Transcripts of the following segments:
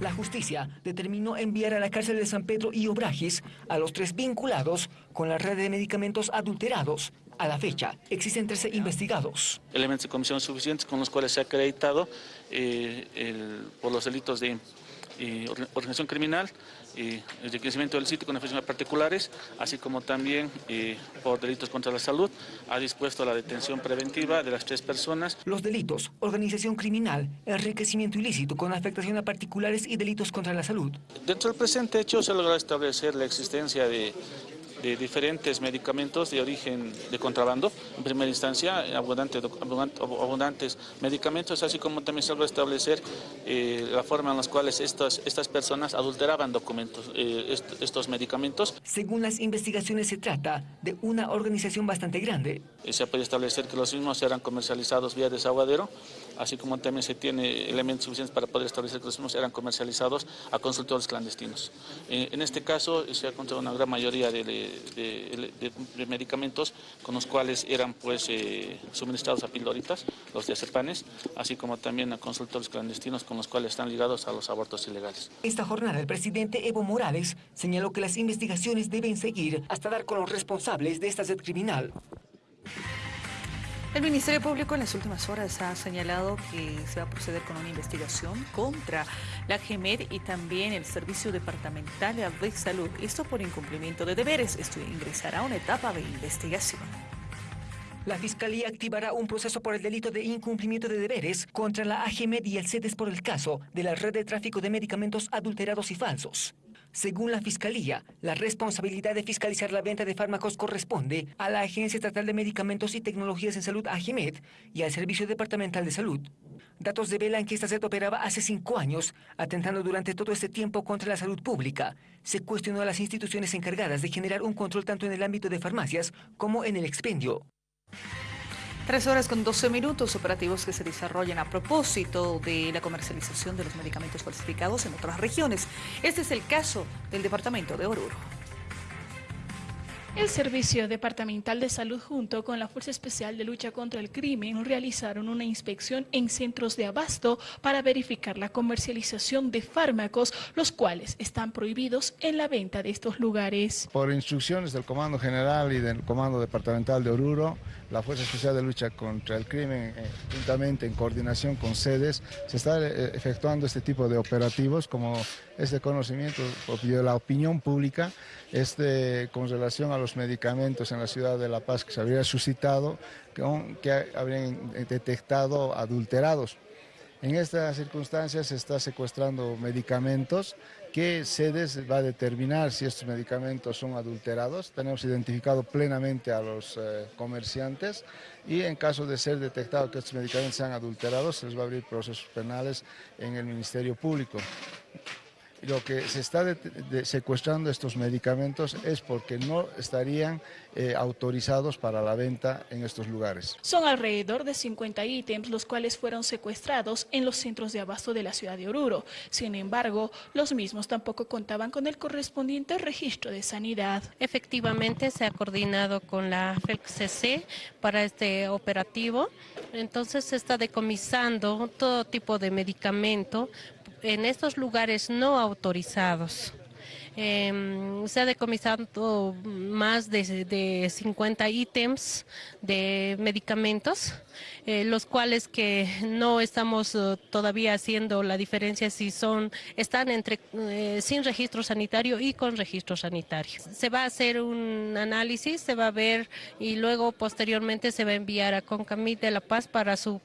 La justicia determinó enviar a la cárcel de San Pedro y Obrajes a los tres vinculados con la red de medicamentos adulterados. A la fecha, existen 13 investigados. Elementos de comisión suficientes con los cuales se ha acreditado eh, por los delitos de organización criminal, el enriquecimiento del sitio con efectos particulares, así como también por delitos contra la salud, ha dispuesto la detención preventiva de las tres personas. Los delitos, organización criminal, enriquecimiento ilícito con afectación a particulares y delitos contra la salud. Dentro del presente hecho se ha logrado establecer la existencia de de diferentes medicamentos de origen de contrabando, en primera instancia, abundante, abundantes medicamentos, así como también se va a establecer eh, la forma en la cual estas, estas personas adulteraban documentos, eh, estos medicamentos. Según las investigaciones se trata de una organización bastante grande. Eh, se puede establecer que los mismos eran comercializados vía desaguadero, así como también se tiene elementos suficientes para poder establecer que los mismos eran comercializados a consultores clandestinos. en este caso se ha encontrado una gran mayoría de medicamentos con los cuales eran pues eh, suministrados a pildoritas, los diazepanes, así como también a consultores clandestinos con los cuales están ligados a los abortos ilegales. Esta jornada el presidente Evo Morales señaló que las investigaciones deben seguir hasta dar con los responsables de esta sed criminal. El Ministerio Público en las últimas horas ha señalado que se va a proceder con una investigación contra la GEMED y también el Servicio Departamental de Salud. Esto por incumplimiento de deberes. Esto ingresará a una etapa de investigación. La Fiscalía activará un proceso por el delito de incumplimiento de deberes contra la AGMED y el CEDES por el caso de la red de tráfico de medicamentos adulterados y falsos. Según la Fiscalía, la responsabilidad de fiscalizar la venta de fármacos corresponde a la Agencia Estatal de Medicamentos y Tecnologías en Salud, AGMED, y al Servicio Departamental de Salud. Datos develan que esta sed operaba hace cinco años, atentando durante todo este tiempo contra la salud pública. Se cuestionó a las instituciones encargadas de generar un control tanto en el ámbito de farmacias como en el expendio. Tres horas con 12 minutos operativos que se desarrollan a propósito de la comercialización de los medicamentos falsificados en otras regiones. Este es el caso del departamento de Oruro. El Servicio Departamental de Salud junto con la Fuerza Especial de Lucha contra el Crimen realizaron una inspección en centros de abasto para verificar la comercialización de fármacos, los cuales están prohibidos en la venta de estos lugares. Por instrucciones del Comando General y del Comando Departamental de Oruro, la Fuerza Especial de Lucha contra el Crimen, eh, juntamente en coordinación con sedes, se está eh, efectuando este tipo de operativos como este conocimiento de la opinión pública este, con relación a los medicamentos en la ciudad de La Paz que se habría suscitado, que, habrían detectado adulterados. En estas circunstancias se está secuestrando medicamentos que SEDES va a determinar si estos medicamentos son adulterados. Tenemos identificado plenamente a los eh, comerciantes y en caso de ser detectado que estos medicamentos sean adulterados, se les va a abrir procesos penales en el Ministerio Público lo que se está secuestrando estos medicamentos es porque no estarían eh, autorizados para la venta en estos lugares. Son alrededor de 50 ítems los cuales fueron secuestrados en los centros de abasto de la ciudad de Oruro. Sin embargo, los mismos tampoco contaban con el correspondiente registro de sanidad. Efectivamente, se ha coordinado con la FELCC para este operativo. Entonces se está decomisando todo tipo de medicamento en estos lugares no autorizados. Em, se ha decomisado más de, de 50 ítems de medicamentos eh, los cuales que no estamos eh, todavía haciendo la diferencia si son están entre eh, sin registro sanitario y con registro sanitario. Se va a hacer un análisis, se va a ver y luego posteriormente se va a enviar a Concamit de La Paz para su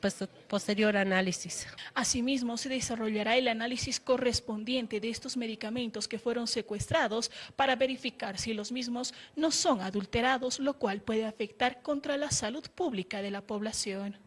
posterior análisis. Asimismo, se desarrollará el análisis correspondiente de estos medicamentos que fueron secuestrados para verificar si los mismos no son adulterados, lo cual puede afectar contra la salud pública de la población.